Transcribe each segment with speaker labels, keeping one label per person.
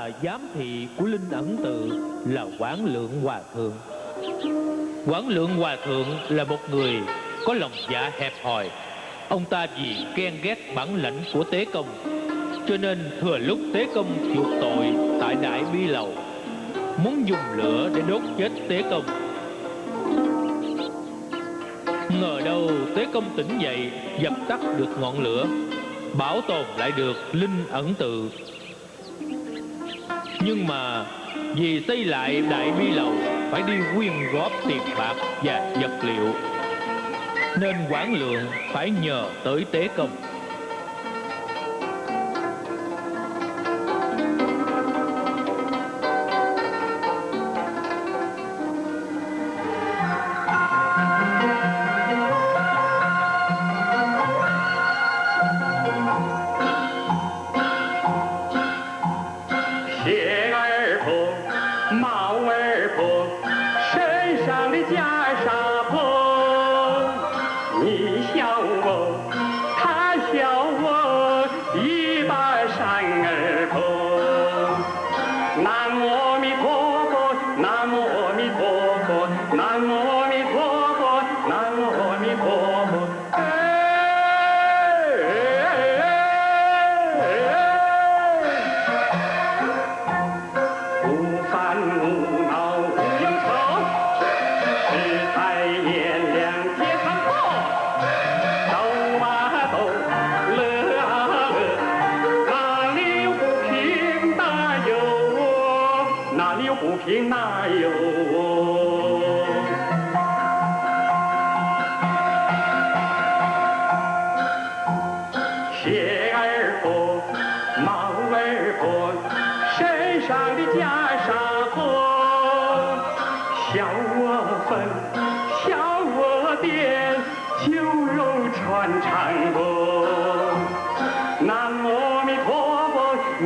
Speaker 1: là giám thị của linh ẩn tự là quản lượng hòa thượng. Quản lượng hòa thượng là một người có lòng dạ hẹp hòi. Ông ta vì ghen ghét bản lãnh của tế công, cho nên thừa lúc tế công chuộc tội tại đại bi lầu, muốn dùng lửa để đốt chết tế công. Ngờ đâu tế công tỉnh dậy, dập tắt được ngọn lửa, bảo tồn lại được linh ẩn tự nhưng mà vì xây lại đại bi lầu, phải đi quyên góp tiền bạc và vật liệu. Nên quản lượng phải nhờ tới tế công.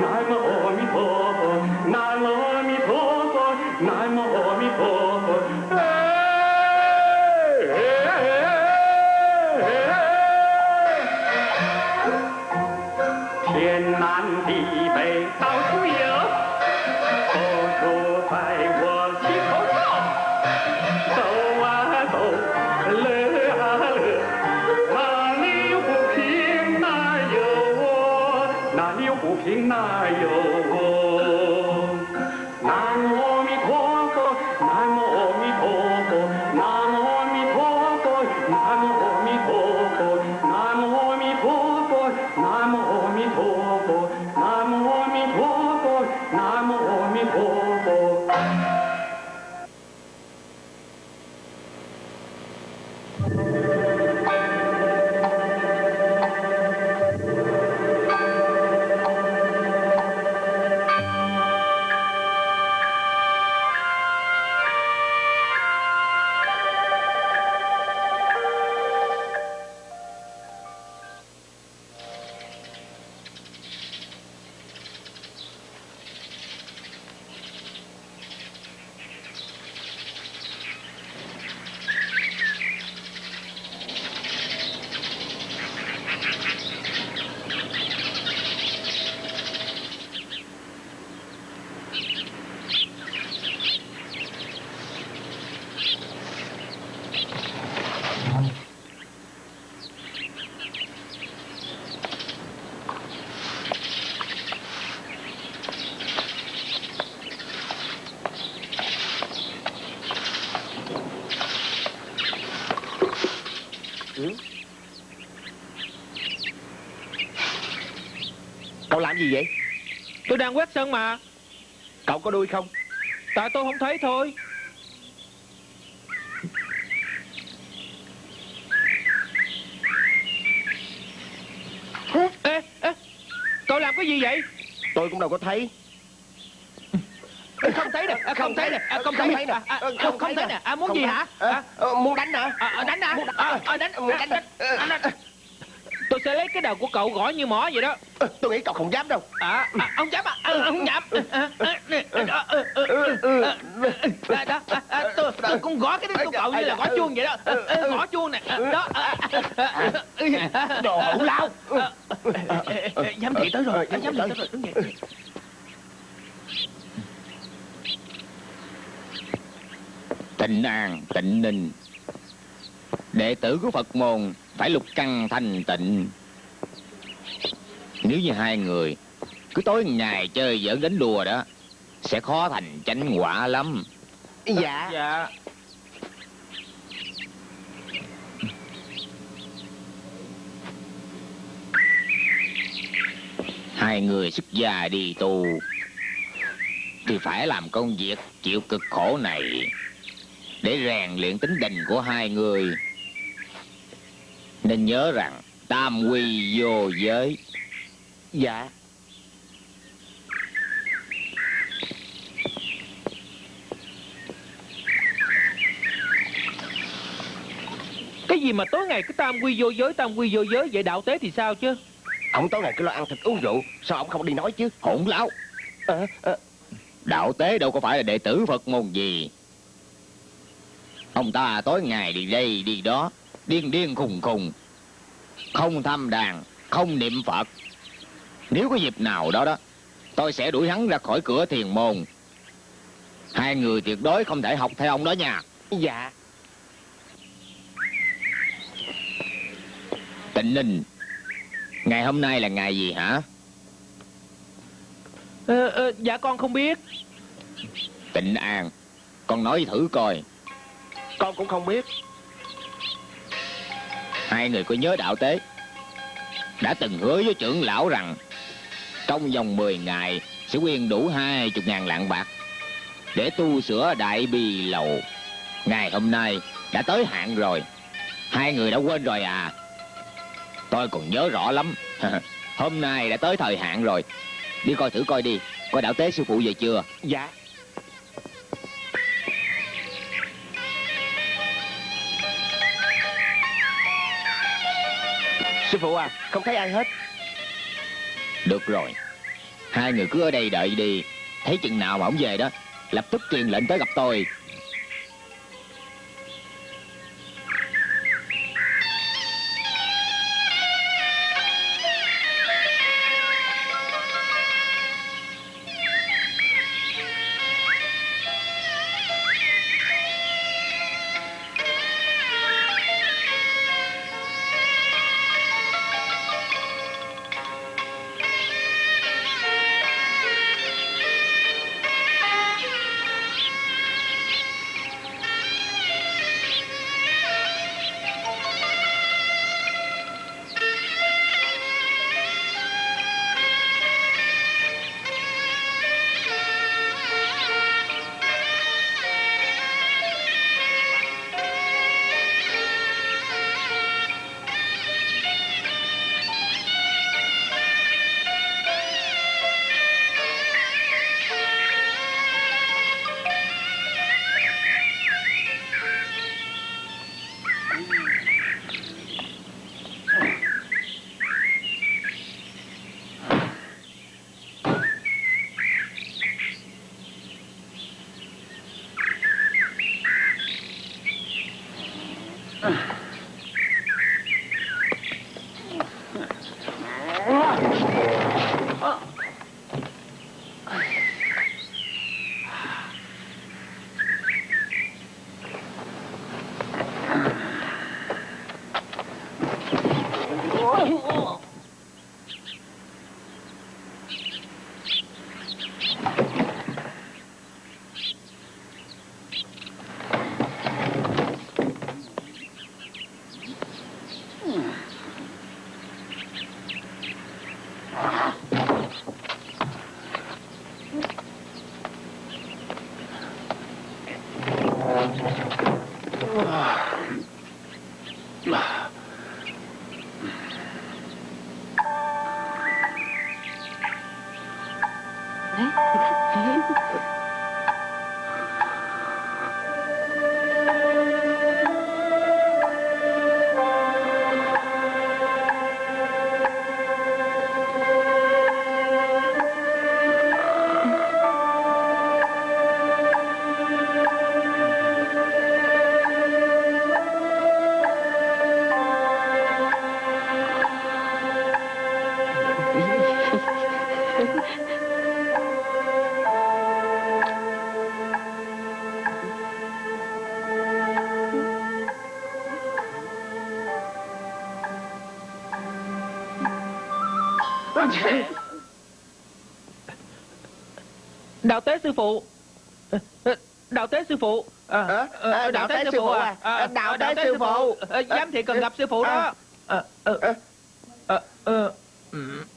Speaker 2: Cậu làm gì vậy?
Speaker 1: Tôi đang quét sân mà.
Speaker 2: Cậu có đuôi không?
Speaker 1: Tại tôi không thấy thôi. Ê, ê, Cậu làm cái gì vậy?
Speaker 2: Tôi cũng đâu có thấy.
Speaker 1: Không thấy nè, à, không thấy nè, à, không thấy nè, à, à, không không thấy nè, à, muốn gì hả?
Speaker 2: À, ờ, muốn đánh hả?
Speaker 1: Đánh hả?
Speaker 2: Muốn đánh-
Speaker 1: à, đánh,
Speaker 2: đánh.
Speaker 1: Đánh, đánh, đánh tôi sẽ lấy cái đầu của cậu gõ như mỏ vậy đó.
Speaker 2: Ờ, tôi nghĩ cậu không dám đâu.
Speaker 1: À, à ông dám à, à ông dám. Đó tôi tôi cũng gõ cái đầu của à, cậu như là gõ chuông vậy đó. Ừ, ừ. Ờ, gõ chuông nè. Ừ. Đó
Speaker 2: đồ hỗn lao.
Speaker 1: Ờ, dám thị tới rồi. Dám thị tới rồi. Đúng vậy
Speaker 3: tịnh an tịnh ninh. Đệ tử của phật môn phải lục căn thanh tịnh. Nếu như hai người Cứ tối ngày chơi giỡn đánh đùa đó Sẽ khó thành chánh quả lắm.
Speaker 4: Dạ.
Speaker 3: Dạ. Hai người xuất gia đi tu Thì phải làm công việc chịu cực khổ này Để rèn luyện tính tình của hai người Nên nhớ rằng Tam quy vô giới.
Speaker 4: Dạ.
Speaker 1: Cái gì mà tối ngày cứ tam quy vô giới Tam quy vô giới Vậy đạo tế thì sao chứ?
Speaker 4: Ông tối ngày cứ lo ăn thịt uống rượu Sao ông không đi nói chứ?
Speaker 3: Hỗn láo.
Speaker 4: Ờ, ờ,
Speaker 3: Đạo tế đâu có phải là đệ tử Phật môn gì. Ông ta tối ngày đi đây đi đó Điên điên khùng khùng. Không thăm đàn Không niệm Phật. Nếu có dịp nào đó đó Tôi sẽ đuổi hắn ra khỏi cửa thiền môn. Hai người tuyệt đối không thể học theo ông đó nha.
Speaker 4: Dạ.
Speaker 3: Tịnh Ninh Ngày hôm nay là ngày gì hả?
Speaker 1: Ờ, ờ, Dạ con không biết.
Speaker 3: Tịnh An Con nói thử coi.
Speaker 4: Con cũng không biết
Speaker 3: Hai người có nhớ đạo tế. Đã từng hứa với trưởng lão rằng, Trong vòng 10 ngày Sẽ quyên đủ hai chục ngàn lạng bạc Để tu sửa đại bi lầu. Ngày hôm nay đã tới hạn rồi. Hai người đã quên rồi à. Tôi còn nhớ rõ lắm. Hôm nay đã tới thời hạn rồi. Đi coi thử coi đi Coi đạo tế sư phụ về chưa?
Speaker 4: Dạ. Sư phụ à Không thấy ai hết.
Speaker 3: Được rồi. Hai người cứ ở đây đợi đi. Thấy chừng nào mà ổng về đó, Lập tức truyền lệnh tới gặp tôi.
Speaker 1: Đạo tế sư phụ đạo tế sư phụ à,
Speaker 4: Ờ,
Speaker 1: ờ,
Speaker 4: ờ, đạo tế sư phụ à? Ờ, đạo tế sư phụ.
Speaker 1: Ờ, giám thị cần gặp sư phụ đó Ờ, ờ,
Speaker 4: Ờ.
Speaker 1: ờ, ờ, ừ.
Speaker 4: Ờ, ừ,
Speaker 1: À, à,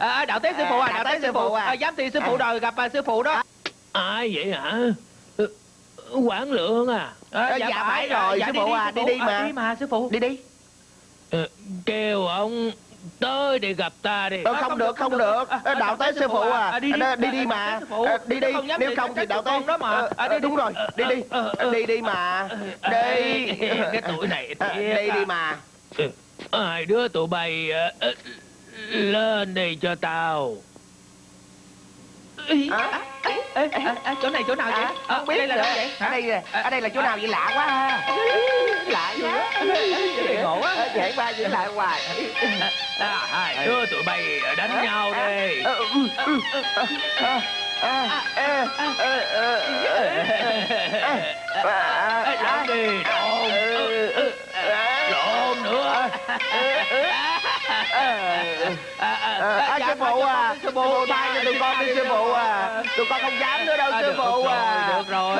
Speaker 1: à, đạo tế sư phụ à đạo tế sư phụ à, giám thị sư phụ đòi gặp à, sư phụ đó ai vậy hả Ờ, quản lượng à,
Speaker 4: Ờ, dạ phải rồi, sư phụ à, đi đi mà.
Speaker 1: đi mà sư phụ
Speaker 4: Đi đi
Speaker 1: Ờ, kêu ông tới để gặp ta đi
Speaker 4: Ờ, không được không được Ờ, đạo tế sư phụ à
Speaker 1: đi đi
Speaker 4: Ờ, đi đi mà Ờ, đi đi
Speaker 1: Không
Speaker 4: nếu không thì đạo tế
Speaker 1: đó mà
Speaker 4: Ờ,
Speaker 1: À,
Speaker 4: ờ, đúng rồi đi đi
Speaker 1: Ờ, ờ,
Speaker 4: đi đi mà đi
Speaker 1: cái tuổi này
Speaker 4: Ờ, đi
Speaker 1: à.
Speaker 4: đi mà
Speaker 1: Hai đứa tụi bay Lên đi cho tao à, Chỗ này chỗ nào vậy?
Speaker 4: À, không biết
Speaker 1: đây là đâu vậy?
Speaker 4: Hả? Đây, ở đây là chỗ nào vậy lạ quá lạ Lạ quá
Speaker 1: ngủ
Speaker 4: quá dễ ba giữ lại hoài
Speaker 1: Hai đứa tụi bay đánh nhau đi Làm đi
Speaker 4: À, sư phụ à, sư phụ tha cho tụi con đi sư phụ à, tụi con không dám nữa đâu sư phụ à.
Speaker 1: được rồi.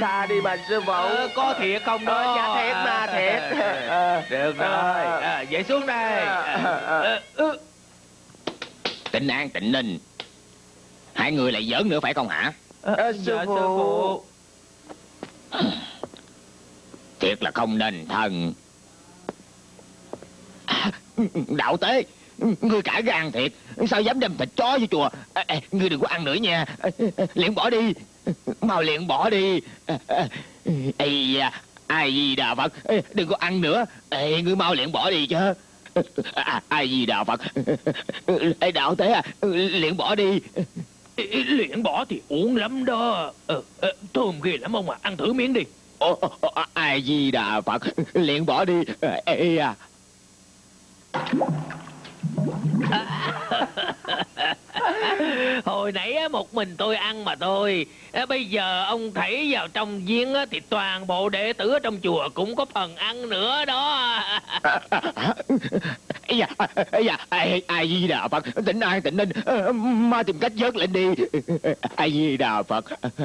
Speaker 4: Tha đi mà sư phụ.
Speaker 1: Có thiệt không đó
Speaker 4: dạ thiệt mà, thiệt.
Speaker 1: Được rồi vậy xuống đây
Speaker 3: Tịnh An, Tịnh Ninh Hai người lại giỡn nữa phải không hả
Speaker 4: à, sư
Speaker 1: Dạ,
Speaker 4: phụ.
Speaker 3: Thiệt là không nên thần Đạo tế Ngươi cả gan thiệt. Sao dám đem thịt chó vô chùa? À, à, Ngươi đừng có ăn nữa nha. À, à, Liền bỏ đi. Mau liền bỏ đi. À, à, Ây da Ai gì đà Phật? Ê, Đừng có ăn nữa. Ê, Ngươi mau liền bỏ đi chứ. À, Ai gì đà Phật? Ê, Đạo tế à Liền bỏ đi.
Speaker 1: Luyện bỏ thì uổng lắm đó. Ờ, thơm ghê lắm ông à. Ăn thử miếng đi.
Speaker 3: Ai di đà Phật? Liền bỏ đi. Ê à
Speaker 1: hồi nãy á, một mình tôi ăn mà thôi. Bây giờ ông thảy vào trong giếng á, thì toàn bộ đệ tử ở trong chùa cũng có phần ăn nữa đó.
Speaker 3: Ây da, ây da, ai, ai di đà Phật, tỉnh an tỉnh ninh, ờ, ma tìm cách vớt lên đi. Ai di đà Phật,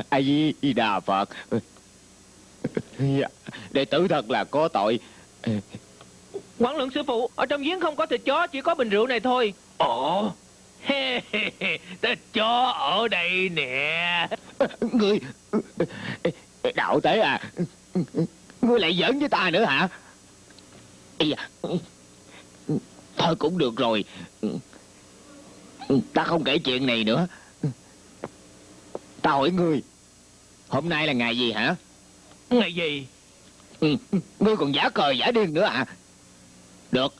Speaker 3: ai di đà Phật. Dạ, đệ tử thật là có tội.
Speaker 1: Quán lượng sư phụ Ở trong giếng không có thịt chó Chỉ có bình rượu này thôi. Ồ Thịt chó ở đây nè
Speaker 3: Ngươi, đạo tế à, ngươi lại giỡn với ta nữa hả? Ây da, thôi cũng được rồi. Ta không kể chuyện này nữa. Ta hỏi ngươi, hôm nay là ngày gì hả?
Speaker 1: Ngày gì
Speaker 3: ngươi còn giả cờ giả điên nữa à Được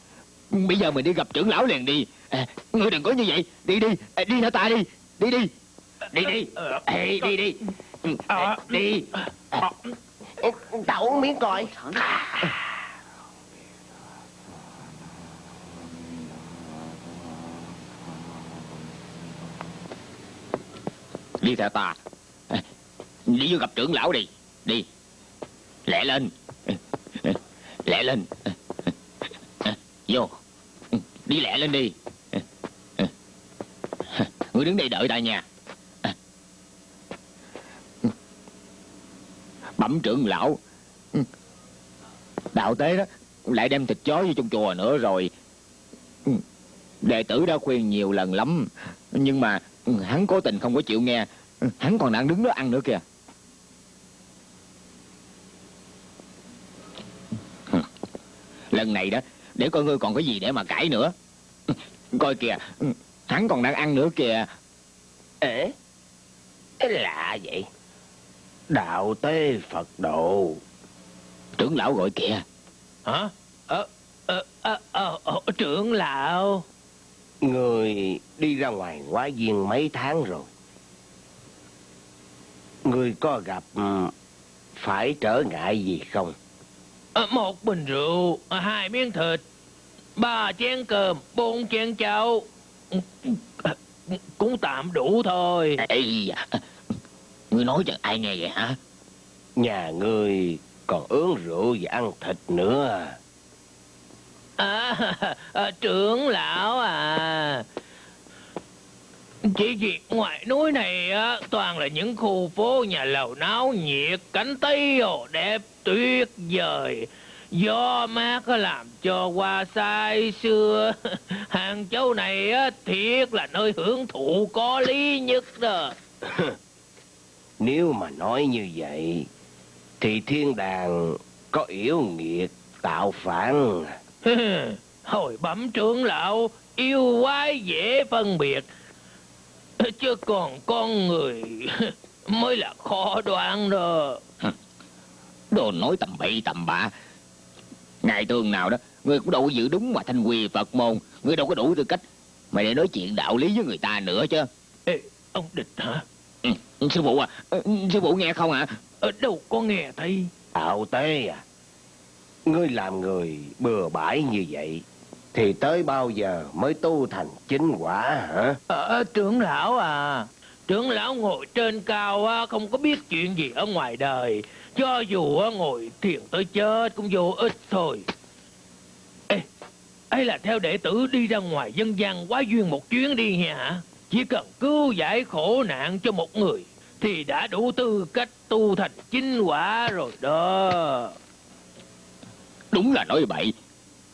Speaker 3: Bây giờ mình đi gặp trưởng lão liền đi à, Ngươi đừng có như vậy. Đi đi. À, Đi theo ta đi? Đi đi. Đi đi. Ê, Đi đi. Ừ, à, Đi.
Speaker 4: Tao uống miếng coi.
Speaker 3: Đi theo ta. À, Đi vô gặp trưởng lão đi. Đi. Lẹ lên. Lẹ lên. Vô. Đi lẹ lên đi Ngươi đứng đây đợi ta nha à. Bẩm trưởng lão. Đạo tế đó, Lại đem thịt chó vô trong chùa nữa rồi. Đệ tử đã khuyên nhiều lần lắm, Nhưng mà hắn cố tình không có chịu nghe. Hắn còn đang đứng đó ăn nữa kìa. Lần này đó, Để coi ngươi còn có gì để mà cãi nữa. Coi kìa. Hắn còn đang ăn nữa kìa
Speaker 4: Ế, cái lạ vậy. Đạo tế Phật độ.
Speaker 3: Trưởng lão gọi kìa
Speaker 1: Hả ờ, ờ, ờ, ờ, ờ, Trưởng lão
Speaker 4: Người đi ra ngoài quá viên mấy tháng rồi. Người có gặp ừ, phải trở ngại gì không?
Speaker 1: Ờ, một bình rượu, hai miếng thịt, ba chén cơm, bốn chén cháo. Cũng tạm đủ thôi.
Speaker 3: Ê, ngươi nói cho ai nghe vậy hả?
Speaker 4: Nhà người còn uống rượu và ăn thịt nữa.
Speaker 1: À, à, trưởng lão à Chỉ vì ngoài núi này á Toàn là những khu phố nhà lầu náo nhiệt Cảnh Tây hồ đẹp tuyệt vời Gió mát làm cho hoa say xưa Hàng châu này á Thiệt là nơi hưởng thụ có lý nhất đó
Speaker 4: Nếu mà nói như vậy, thì thiên đàng có yếu nghiệt tạo phản.
Speaker 1: Hồi bẩm trưởng lão Yêu quái dễ phân biệt Chứ còn con người Mới là khó đoán đó
Speaker 3: Đồ nói tầm bậy tầm bạ. Ngày thường nào đó, ngươi cũng đâu có giữ đúng mà thanh quy Phật môn. Ngươi đâu có đủ tư cách mà để nói chuyện đạo lý với người ta nữa chứ.
Speaker 1: Ê, ông địch hả
Speaker 3: Ừ, sư phụ à, ừ, sư phụ nghe không hả?
Speaker 1: Ở đâu có nghe thấy
Speaker 4: Tạo tế à? Ngươi làm người bừa bãi như vậy, thì tới bao giờ mới tu thành chính quả hả?
Speaker 1: Ờ, trưởng lão à Trưởng lão ngồi trên cao á, Không có biết chuyện gì ở ngoài đời Cho dù ngồi thiền tới chết Cũng vô ích thôi Ê, ấy là theo đệ tử đi ra ngoài dân gian quá duyên một chuyến đi hả Chỉ cần cứu giải khổ nạn cho một người Thì đã đủ tư cách tu thành chính quả rồi đó
Speaker 3: Đúng là nói bậy.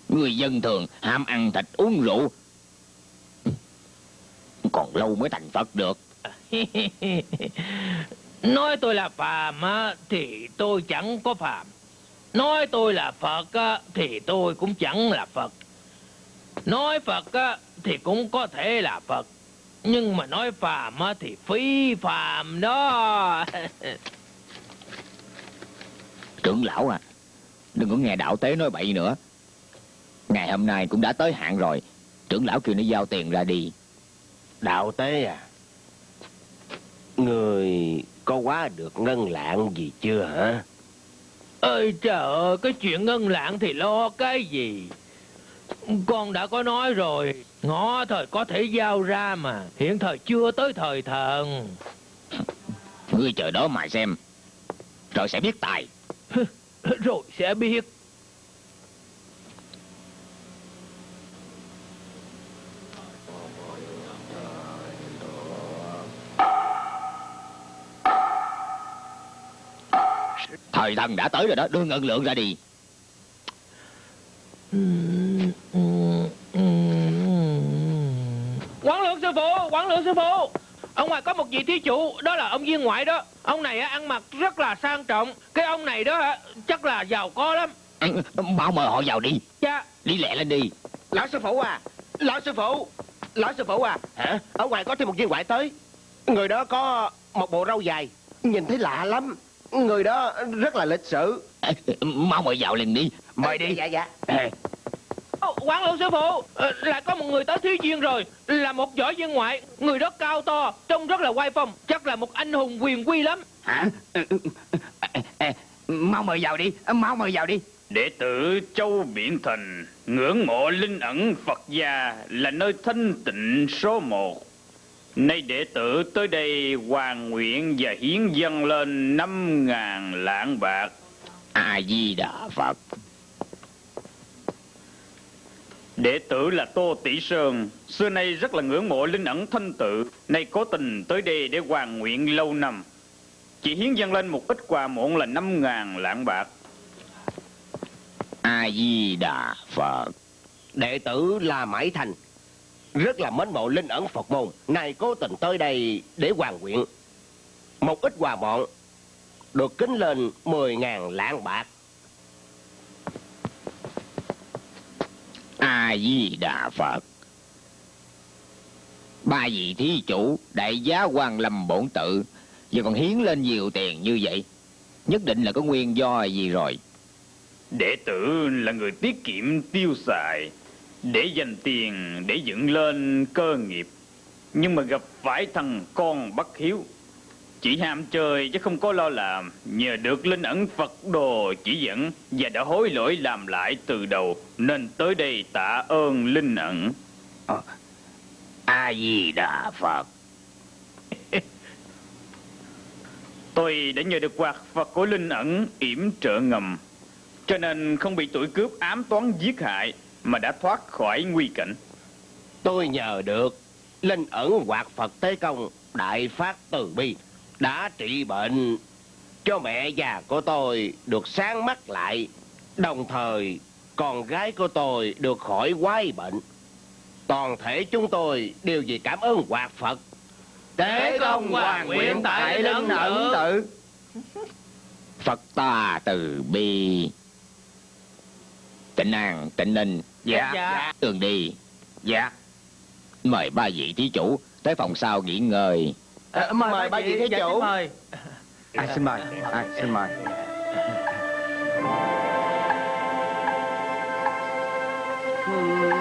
Speaker 3: Người dân thường ham ăn thịt uống rượu. Còn lâu mới thành Phật được.
Speaker 1: Nói tôi là phàm á, thì tôi chẳng có phàm. Nói tôi là Phật á, thì tôi cũng chẳng là Phật. Nói Phật á, thì cũng có thể là Phật. Nhưng mà nói phàm á, thì phi phàm đó.
Speaker 3: Trưởng lão à, đừng có nghe đạo tế nói bậy nữa. Ngày hôm nay cũng đã tới hạn rồi. Trưởng lão kêu nó giao tiền ra đi.
Speaker 4: Đạo tế à? Người có quá được ngân lạng gì chưa hả?
Speaker 1: Ơi trời ơi, cái chuyện ngân lạng thì lo cái gì? Con đã có nói rồi, ngõ thời có thể giao ra mà, hiện thời chưa tới thời thần.
Speaker 3: Ngươi chờ đó mà xem. Rồi sẽ biết tài.
Speaker 1: Rồi sẽ biết.
Speaker 3: Thời thần đã tới rồi đó, đưa ngân lượng ra đi.
Speaker 1: Quán lượng sư phụ, quán lượng sư phụ. Ông ngoài có một vị thí chủ, đó là ông viên ngoại đó. Ông này á, ăn mặc rất là sang trọng. Cái ông này đó á, chắc là giàu có lắm.
Speaker 3: Bao mời họ vào đi.
Speaker 1: Cha,
Speaker 3: Đi lẹ lên đi.
Speaker 4: Lão sư phụ à! Lão sư phụ! Lão sư phụ à! Hả? Ở ngoài có thêm một viên ngoại tới. Người đó có một bộ râu dài. Nhìn thấy lạ lắm. Người đó rất là lịch sự.
Speaker 3: Ê, Mau mời vào liền đi.
Speaker 4: Mời đi. Dạ dạ.
Speaker 1: Ồ, quán lượng sư phụ, ờ, lại có một người tới thí duyên rồi. Là một võ viên ngoại, người đó cao to, trông rất là oai phong. Chắc là một anh hùng quyền quy lắm.
Speaker 3: Hả? Mau mời vào đi. Mau mời vào đi.
Speaker 5: Đệ tử Châu Biển Thành ngưỡng mộ linh ẩn Phật gia là nơi thanh tịnh số một. Nay đệ tử tới đây hoàn nguyện và hiến dâng lên năm ngàn lạng bạc.
Speaker 3: A Di Đà Phật.
Speaker 5: Đệ tử là Tô Tỷ Sơn, xưa nay rất là ngưỡng mộ linh ẩn thanh tự, nay cố tình tới đây để hoàn nguyện lâu năm. Chỉ hiến dâng lên một ít quà muộn là năm ngàn lạng bạc.
Speaker 3: A Di Đà Phật.
Speaker 4: Đệ tử là Mãi Thành. Rất là mến mộ linh ẩn Phật môn. Này cố tình tới đây để hoàn nguyện. Một ít quà bọn được kính lên 10.000 lạng bạc.
Speaker 3: A Di Đà Phật. Ba vị thí chủ đại giá quan lâm bổn tự giờ còn hiến lên nhiều tiền như vậy nhất định là có nguyên do gì rồi
Speaker 5: Đệ tử là người tiết kiệm tiêu xài, để dành tiền để dựng lên cơ nghiệp. Nhưng mà gặp phải thằng con bất hiếu. Chỉ ham chơi chứ không có lo làm, nhờ được linh ẩn Phật đồ chỉ dẫn và đã hối lỗi làm lại từ đầu, nên tới đây tạ ơn linh ẩn.
Speaker 3: a di đà phật
Speaker 5: Tôi đã nhờ được quạt Phật của linh ẩn yểm trợ ngầm, cho nên không bị tuổi cướp ám toán giết hại mà đã thoát khỏi nguy cảnh.
Speaker 4: Tôi nhờ được linh ẩn hoạt Phật Tế Công đại phát từ bi đã trị bệnh cho mẹ già của tôi được sáng mắt lại, đồng thời con gái của tôi được khỏi quái bệnh. Toàn thể chúng tôi đều vì cảm ơn hoạt Phật.
Speaker 1: Tế công hoàn nguyện tại linh ẩn
Speaker 4: tự.
Speaker 3: phật ta từ bi tịnh an tịnh ninh
Speaker 4: Dạ.
Speaker 1: Dạ.
Speaker 3: tường đi
Speaker 4: Dạ.
Speaker 3: mời ba vị thí chủ tới phòng sau nghỉ ngơi
Speaker 4: À, mời ba vị thí
Speaker 1: Dạ,
Speaker 4: chủ.
Speaker 1: mời.
Speaker 6: À, xin mời, à, xin mời.
Speaker 3: đạo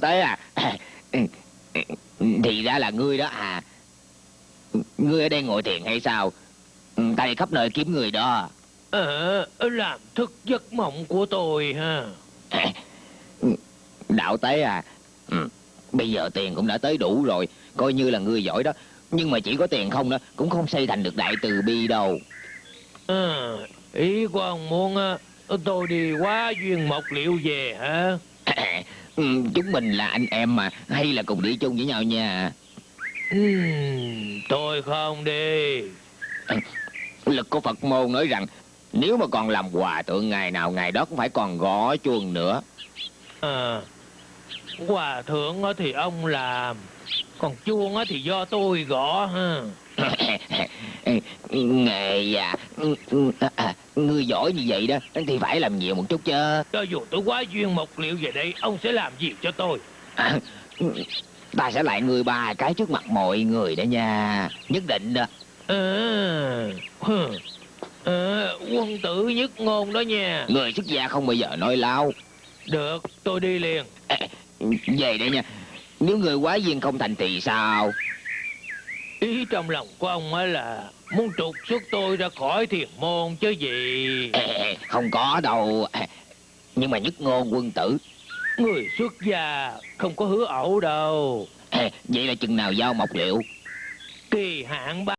Speaker 3: tế à? Thì ra là ngươi đó à. Ngươi ở đây ngồi thiền hay sao? Ta đi khắp nơi kiếm người đó.
Speaker 1: Ờ, làm thức giấc mộng của tôi ha.
Speaker 3: đạo tế à. Bây giờ tiền cũng đã tới đủ rồi coi như là ngươi giỏi đó. Nhưng mà chỉ có tiền không đó cũng không xây thành được đại từ bi đâu.
Speaker 1: Ờ, ý của ông muốn á, tôi đi quá duyên mộc liệu về hả?
Speaker 3: Ừ, chúng mình là anh em mà hay là cùng đi chung với nhau nha
Speaker 1: Ừm, tôi không đi.
Speaker 3: lực của phật môn nói rằng nếu mà còn làm hòa thượng ngày nào ngày đó cũng phải còn gõ chuông nữa
Speaker 1: À, hòa thượng á thì ông làm, còn chuông á thì do tôi gõ ha.
Speaker 3: nghề à, à ngươi giỏi như vậy đó thì phải làm nhiều một chút chứ
Speaker 1: Cho dù tôi quá duyên mộc liệu về đây, ông sẽ làm gì cho tôi?
Speaker 3: À, ta sẽ lại ngươi ba cái trước mặt mọi người đó nha nhất định đó
Speaker 1: À, à, quân tử nhất ngôn đó nha.
Speaker 3: người xuất gia không bao giờ nói lao
Speaker 1: Được, tôi đi liền.
Speaker 3: về đây nha nếu người quá duyên không thành thì sao
Speaker 1: Ý trong lòng của ông á là muốn trục xuất tôi ra khỏi thiền môn chứ gì.
Speaker 3: Không có đâu nhưng mà nhất ngôn quân tử
Speaker 1: Người xuất gia không có hứa ẩu đâu.
Speaker 3: Vậy là chừng nào giao mộc liệu
Speaker 1: Kỳ hạn ba